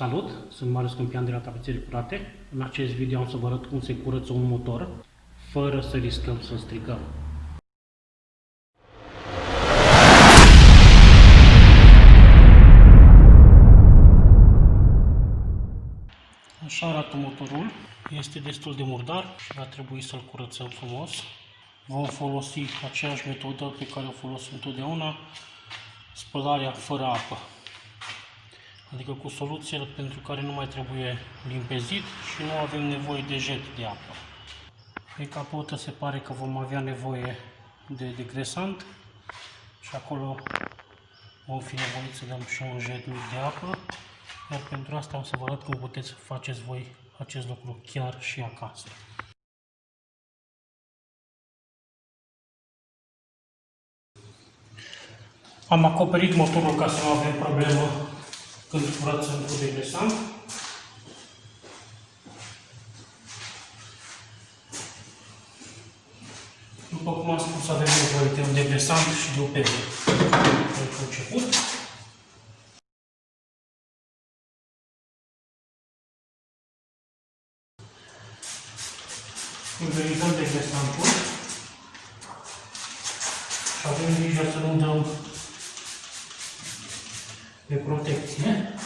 Salut, sunt Marius Câmpian de la Tapețări Curate. În acest video am să vă arăt cum se curăță un motor fără să riscăm să strigăm. Așa arată motorul. Este destul de murdar și va trebui să-l curățăm frumos. Vom folosi aceeași metodă pe care o folosim întotdeauna, spălarea fără apă adică cu soluție pentru care nu mai trebuie limpezit și nu avem nevoie de jet de apă. Pe capotă se pare că vom avea nevoie de degresant și acolo vom fi nevoiți să dăm și un jet mic de apă, iar pentru asta am să vă arăt cum puteți să faceți voi acest lucru chiar și acasă. Am acoperit motorul ca să nu avem problemă când curățăm cu degresant. După cum am spus, avem nevoie de un degresant și de o peză pentru început. Pulverizăm degresantul și avem grijă să nu dăm de protecție. curățare,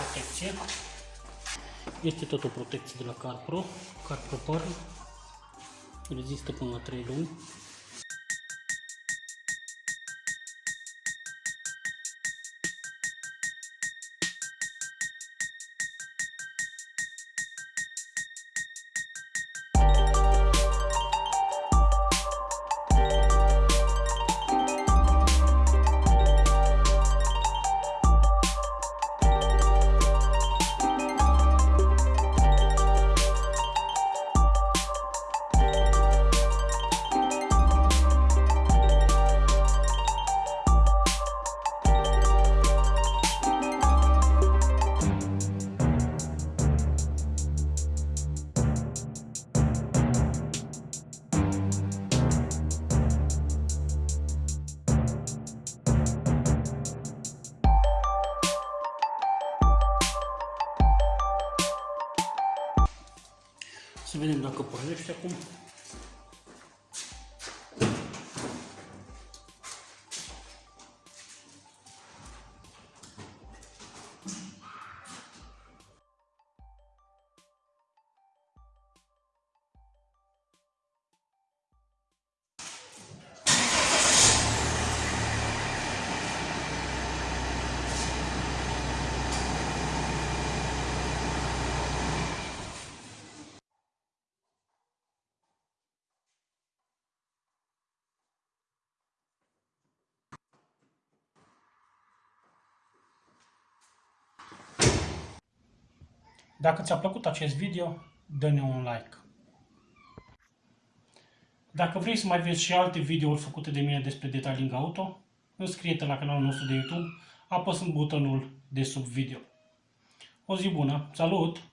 protecție. Este tot o protecție de la CarPro, CarPro Pearl. Rezistă până la 3 luni. Vedem dacă pornește acum. Dacă ți-a plăcut acest video, dă-ne un like. Dacă vrei să mai vezi și alte videouri făcute de mine despre detailing auto, înscrie-te la canalul nostru de YouTube apăsând butonul de sub video. O zi bună! Salut!